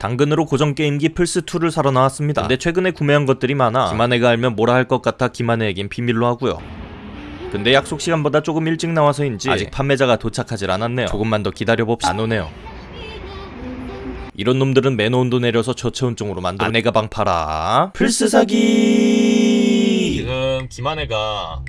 당근으로 고정 게임기 플스2를 사러 나왔습니다. 근데 최근에 구매한 것들이 많아 김한혜가 알면 뭐라 할 것 같아 김한혜에겐 비밀로 하고요. 근데 약속 시간보다 조금 일찍 나와서인지 아직 판매자가 도착하질 않았네요. 조금만 더 기다려봅시다. 안 오네요. 이런 놈들은 매너 온도 내려서 저체온증으로 만든 아내 가방 팔아 플스 사기 지금 김한혜가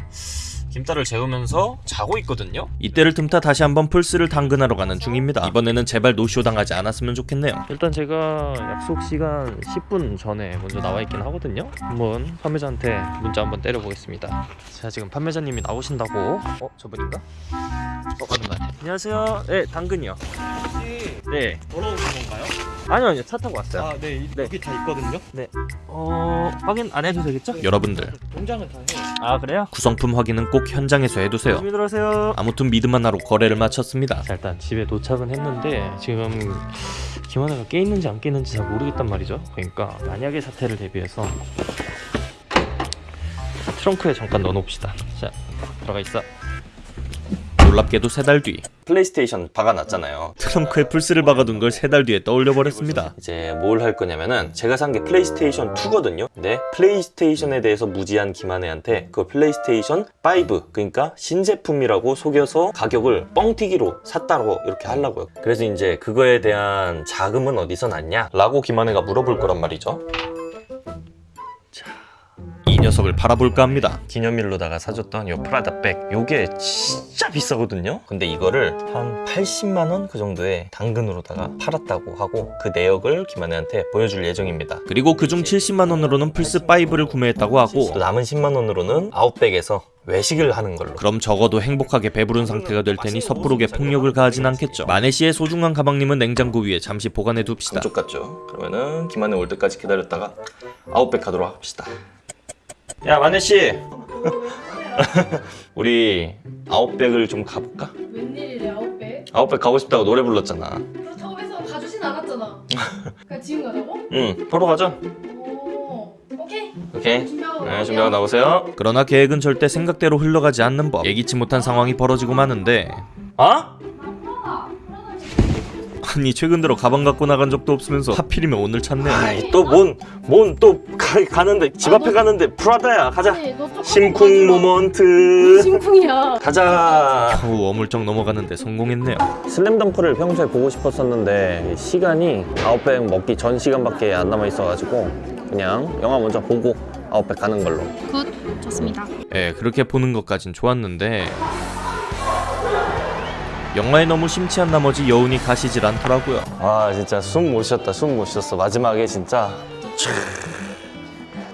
김딸을 재우면서 자고 있거든요 이때를 틈타 다시 한번 플스를 당근하러 가는 중입니다 이번에는 제발 노쇼 당하지 않았으면 좋겠네요 일단 제가 약속 시간 10분 전에 먼저 나와 있긴 하거든요 한번 판매자한테 문자 한번 때려보겠습니다 자 지금 판매자님이 나오신다고 어? 저분인가? 어 맞는 말 안녕하세요 네 당근이요 혹시 네 돌아오신 건가요? 아니요 아니요 차 타고 왔어요 아, 네, 이- 네. 여기 다 있거든요. 어... 확인 안 해도 되겠죠? 여러분들 공장은 다 해요. 아 그래요? 구성품 확인은 꼭 현장에서 해두세요. 조심히 들어가세요. 아무튼 믿음 하나로 거래를 마쳤습니다. 자 일단 집에 도착은 했는데 지금 김하나가 깨 있는지 안 깨 있는지 잘 모르겠단 말이죠. 그러니까 만약의 사태를 대비해서 트렁크에 잠깐 넣어놓읍시다. 자 들어가 있어 놀랍게도 세 달 뒤. 플레이스테이션 박아놨잖아요. 트렁크에 플스를 박아둔 걸 세 달 뒤에 떠올려 버렸습니다. 이제 뭘 할 거냐면은 제가 산 게 플레이스테이션 2거든요. 근데 플레이스테이션에 대해서 무지한 김한혜한테 그 플레이스테이션 5 그러니까 신제품이라고 속여서 가격을 뻥튀기로 샀다고 이렇게 하려고요. 그래서 이제 그거에 대한 자금은 어디서 났냐 라고 김한혜가 물어볼 거란 말이죠 이 녀석을 팔아볼까 합니다. 기념일로다가 사줬던 요 프라다 백 요게 진짜 비싸거든요? 근데 이거를 한 80만원 그 정도에 당근으로다가 팔았다고 하고 그 내역을 김한혜한테 보여줄 예정입니다. 그리고 그중 70만원으로는 플스5를 구매했다고 하고 또 남은 10만원으로는 아웃백에서 외식을 하는 걸로. 그럼 적어도 행복하게 배부른 상태가 될 테니 섣부르게 폭력을 가하진 않겠죠. 마네씨의 소중한 가방님은 냉장고 위에 잠시 보관해 둡시다. 그쪽 같죠? 그러면은 김한혜 올 때까지 기다렸다가 아웃백 가도록 합시다 야 마네씨 우리 아웃백을 좀 가볼까? 웬일이래 아웃백? 아웃백 가고 싶다고 노래 불렀잖아 그렇다고 해서 가주진 않았잖아 그냥 지금 가자고? 응 보러 가자 오 오케이 오케이 준비하고 네, 준비하고 나오세요. 그러나 계획은 절대 생각대로 흘러가지 않는 법. 예기치 못한 상황이 벌어지고 마는데. 아? 아니 최근 들어 가방 갖고 나간 적도 없으면서 하필이면 오늘 찾네. 아이 또뭔 뭔 또 가는데 집 앞에 가는데 프라다야 가자. 심쿵. Moment. 심쿵이야 가자. 겨우 어물쩍 넘어가는데 성공했네요. 슬램덩크를 평소에 보고 싶었었는데 시간이 아웃백 먹기 전 시간밖에 안 남아 있어가지고 그냥 영화 먼저 보고 아웃백 가는 걸로 good 좋습니다 예, 그렇게 보는 것까진 좋았는데 영화에 너무 심취한 나머지 여운이 가시질 않더라고요. 아 진짜 숨 못 쉬었다 숨 못 쉬었어 마지막에 진짜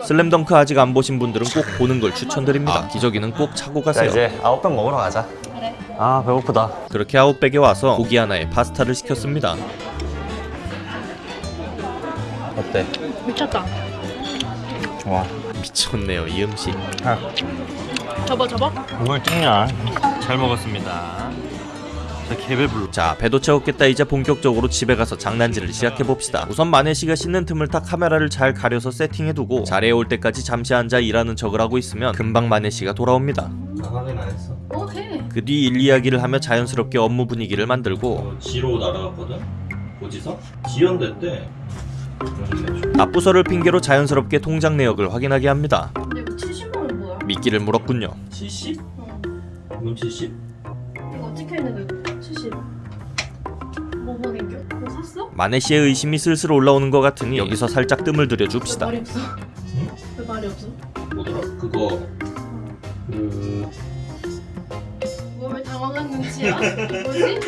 슬램덩크 아직 안 보신 분들은 꼭 보는 걸 추천드립니다. 기저귀는 꼭 차고 자 가세요. 이제 아웃백 먹으러 가자 그래 아 배고프다 그렇게 아웃백에 와서 고기 하나에 파스타를 시켰습니다. 어때? 미쳤다 와 미쳤네요 이 음식. 접어 접어 이걸 찍냐 잘 먹었습니다. 저 개배불러. 자 배도 채웠겠다 이제 본격적으로 집에 가서 장난질을 시작해 봅시다. 우선 마네 씨가 씻는 틈을 타 카메라를 잘 가려서 세팅해두고 자리에 올 때까지 잠시 앉아 일하는 척을 하고 있으면 금방 마네 씨가 돌아옵니다. 확인 안 했어 오케이 그뒤 일 이야기를 하며 자연스럽게 업무 분위기를 만들고 지로 날아갔거든? 고지서? 지연됐대 납부서를 핑계로 자연스럽게 통장 내역을 확인하게 합니다. 근데 이거 70만원 뭐야? 미끼를 물었군요. 70? 어. 그럼 70? 이거 어떻게 했는데 70뭐 보낸겨? 뭐 샀어? 마네 씨의 의심이 슬슬 올라오는 것 같으니 여기서 살짝 뜸을 들여 왜 줍시다. 말이 없어? 왜 말이 없어? 뭐더라? 그거 그... 뭐왜 당황한 눈치야? 뭐지?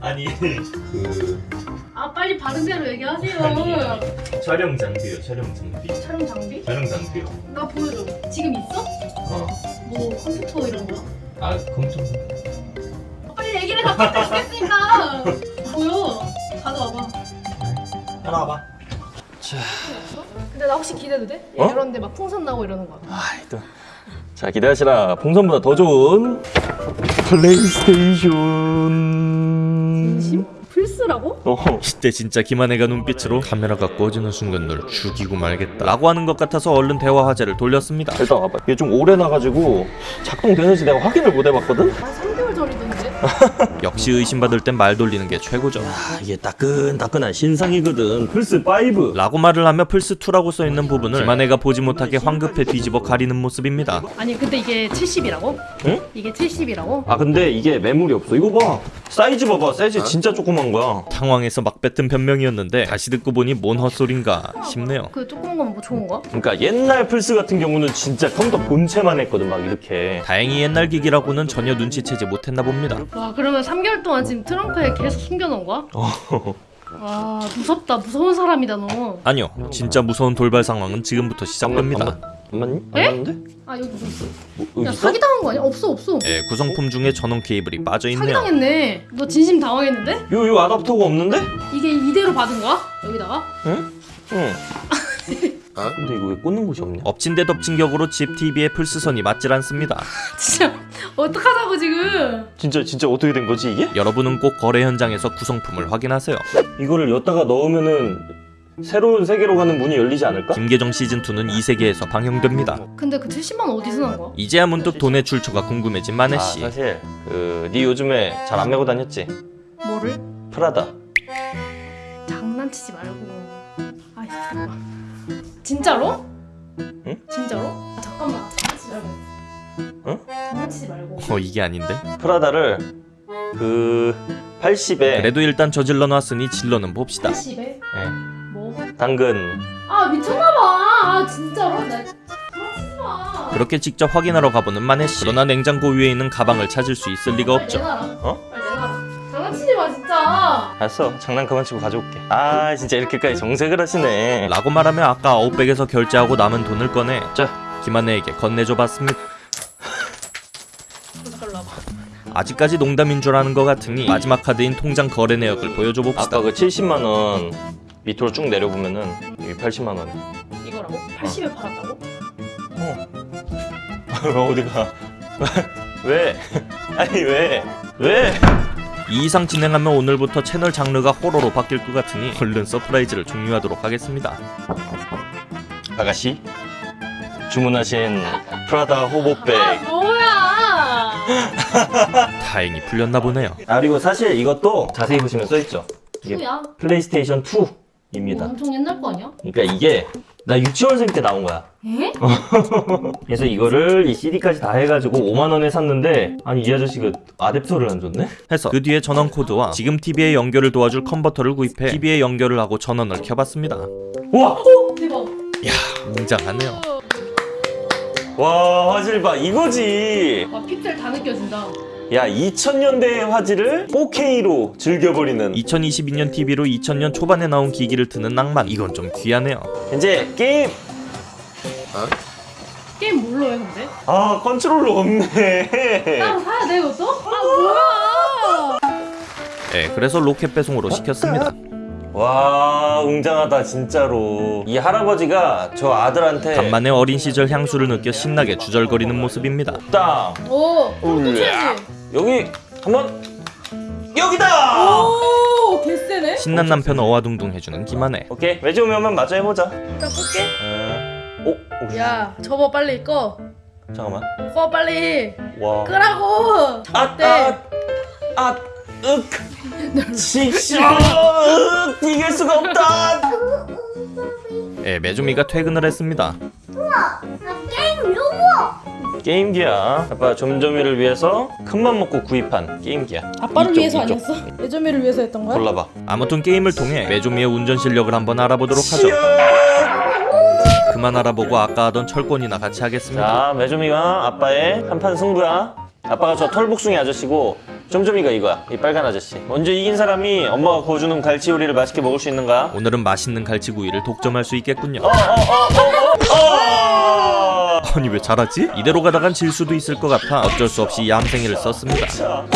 아니 그... 아 빨리 바른 대로 얘기하세요 촬영 장비요 촬영 장비 촬영 장비? 촬영 장비요 나 보여줘 지금 있어? 어. 뭐 컴퓨터 이런 거? 아 컴퓨터 얘기를 다 못했으니까 보여 가져와봐 따라와봐 근데 나 혹시 기대도 돼? 어? 이런 데 막 풍선 나고 이러는 거야 아이 또 자 기대하시라 풍선보다 더 좋은 플레이스테이션 진심? 플스라고? 어. 이때 진짜 김한혜가 눈빛으로 카메라가 꺼지는 순간 널 죽이고 말겠다 라고 하는 것 같아서 얼른 대화 화제를 돌렸습니다. 일단 와봐 이게 좀 오래 나가지고 작동되는지 내가 확인을 못 해봤거든? 아 3개월 전이던데? 역시 의심받을 땐 말 돌리는 게 최고죠. 아, 이게 따끈따끈한 신상이거든. 플스 5. 라고 말을 하며 플스2라고 써있는 부분을 김한혜가 보지 못하게 황급히 뒤집어 가리는 모습입니다. 아니 근데 이게 70이라고? 응? 이게 70이라고? 아 근데 이게 매물이 없어. 이거 봐. 사이즈 봐봐. 사이즈 진짜 조그만 거야. 당황해서 막 뱉은 변명이었는데 다시 듣고 보니 뭔 헛소린가 싶네요. 그 조그만 건뭐 좋은 거야? 그러니까 옛날 플스 같은 경우는 진짜 컴퓨터 본체만 했거든. 막 이렇게. 다행히 옛날 기기라고는 전혀 눈치채지 못했나 봅니다. 와 그러면 3개월 동안 지금 트렁크에 계속 숨겨놓은 거야? 어. 와 무섭다 무서운 사람이다 너. 아니요, 진짜 무서운 돌발 상황은 지금부터 시작됩니다. 안 맞니? 안 에? 맞는데? 아 여기 뭐 있어? 뭐, 야 여기 있어? 사기당한 거 아니야? 없어 없어. 예, 구성품 중에 전원 케이블이 빠져 있네요. 사기당했네. 너 진심 당황했는데? 요, 요 아답터가 없는데? 이게 이대로 받은 거야? 여기다가? 응. 근데 이거 왜 꽂는 곳이 없냐? 엎친 데 덮친 격으로 집 TV에 플스선이 맞질 않습니다. 진짜 어떡하자고 지금? 진짜 진짜 어떻게 된 거지 이게? 여러분은 꼭 거래 현장에서 구성품을 확인하세요. 이거를 엿다가 넣으면은 새로운 세계로 가는 문이 열리지 않을까? 김계정 시즌2는 이 세계에서 방영됩니다. 근데 그 70만 원 어디서 난 거야? 이제야 문득 돈의 출처가 궁금해진 아, 마네씨. 사실 그 네 요즘에 잘 안 메고 다녔지? 뭐를? 프라다. 장난치지 말고. 아이 잠깐만. 진짜로? 응? 진짜로? 아, 잠깐만. 말고. 응? 장난치지 말고. 어 이게 아닌데? 프라다를 그 80에 그래도 일단 저질러 놨으니 질러는 봅시다. 80에? 네, 뭐? 당근 아 미쳤나봐. 아 진짜로? 나. 그렇게 직접 확인하러 가보는 마네씨. 그러나 냉장고 위에 있는 가방을 찾을 수 있을 리가 빨리 없죠. 내놔라. 어? 장난치지 마 진짜. 알았어 장난 그만 치고 가져올게 아 진짜 이렇게까지 정색을 하시네 라고 말하며 아까 아웃백에서 결제하고 남은 돈을 꺼내 자 김한혜에게 건네줘 봤습니다. 아직까지 농담인 줄 아는 것 같으니 마지막 카드인 통장 거래 내역을 보여줘 봅시다. 아까 그 70만 원 밑으로 쭉 내려보면은 여기 80만 원 이거라고? 80에 팔았다고? 어디가 왜 아니 왜 왜? 이 이상 진행하면 오늘부터 채널 장르가 호러로 바뀔 것 같으니 얼른 surprise를 종료하도록 하겠습니다. 아가씨 주문하신 프라다 hobo bag 아? 다행히 풀렸나 보네요. 아 그리고 사실 이것도 자세히 보시면 써있죠 이게 뭐야? 플레이스테이션 이거 2입니다 엄청 옛날 거 아니야? 그러니까 이게 나 유치원생 때 나온 거야 에? 그래서 이거를 이 CD까지 다 해가지고 5만 원에 샀는데 아니 이 아저씨가 아댑터를 안 줬네? 해서 그 뒤에 전원 코드와 지금 TV의 연결을 도와줄 컨버터를 구입해 TV에 연결을 하고 전원을 켜봤습니다. 우와! 대박. 웅장하네요. 와 화질 봐 이거지 와 픽셀 다 느껴진다. 야 2000년대의 화질을 4K로 즐겨버리는 2022년 TV로 2000년 초반에 나온 기기를 트는 낭만 이건 좀 귀하네요. 이제 게임 게임 뭘로 해 근데? 아 컨트롤러 없네 따로 사야 돼 이것도? 아 뭐야? 네, 그래서 로켓 배송으로 시켰습니다. 와 웅장하다 진짜로 이 할아버지가 저 아들한테 간만에 어린 시절 향수를 느껴 신나게 주절거리는 모습입니다. 땅 오. 터치해야지. 여기 한번 여기다 오, 개쎄네. 신난 남편 어와둥둥 해주는 김한혜. 오케이 매주 오면 마저 해보자 일단 끌게. 어, 오, 오 야, 접어 빨리 꺼. 잠깐만 꺼 빨리. 와 끄라고. 아, 접대. 아, 아, 윽. 직시, 윽, 이길 수가 없다. 예, 메조미가 퇴근을 했습니다. 게임기야. 아빠 점점이를 위해서 큰맘 먹고 구입한 게임기야. 아빠를 이쪽, 위해서 이쪽. 아니었어? 예전미를 위해서 했던 거야? 골라봐. 아무튼 게임을 통해 메조미의 운전 실력을 한번 알아보도록 하죠. 그만 알아보고 아까 하던 철권이나 같이 하겠습니다. 자, 매조미가 아빠의 한판 승부야. 아빠가 저 털복숭이 아저씨고 점점이가 이거야. 이 빨간 아저씨. 먼저 이긴 사람이 엄마가 구워주는 갈치 요리를 맛있게 먹을 수 있는가? 오늘은 맛있는 갈치구이를 독점할 수 있겠군요. 어! 아니 왜 잘하지? 이대로 가다간 질 수도 있을 것 같아 어쩔 수 없이 얌생이를 썼습니다.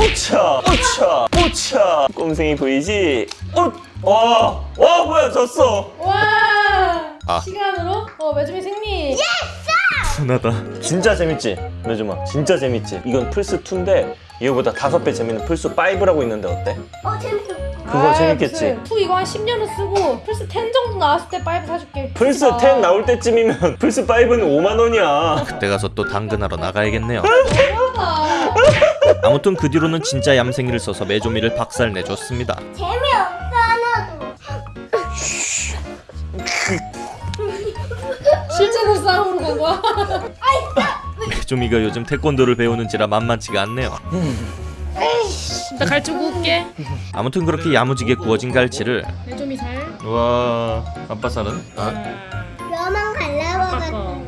오차, 오차, 오차. 꼼생이 보이지? 오, 와, 와, 뭐야, 졌어. 와! 아. 시간으로? 어, 매주미 승리. 순하다. 진짜 재밌지? 메조마 진짜 재밌지? 이건 플스2인데 이거보다 다섯 배 재밌는 플스 5라고 있는데 어때? 어 재밌어. 그거 재밌겠지? 투 이거 한 10년은 쓰고 플스 10 정도 나왔을 때 5 사줄게. 플스 10 나올 때쯤이면 플스 5는 5만 원이야 그때 가서 또 당근하러 나가야겠네요. 아, 아무튼 그 뒤로는 진짜 얌생이를 써서 메조미를 박살 내줬습니다. 재미없어 하나도. 실제로 싸움으로 간 거야? 메조미가 요즘 태권도를 배우는지라 만만치가 않네요. 나 갈치 구울게. 아무튼 그렇게 야무지게 구워진 갈치를 내좀이 살. 와 아빠 살은 뼈만 갈라먹었어. 아까.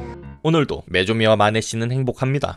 오늘도 메조미와 마네 씨는 행복합니다.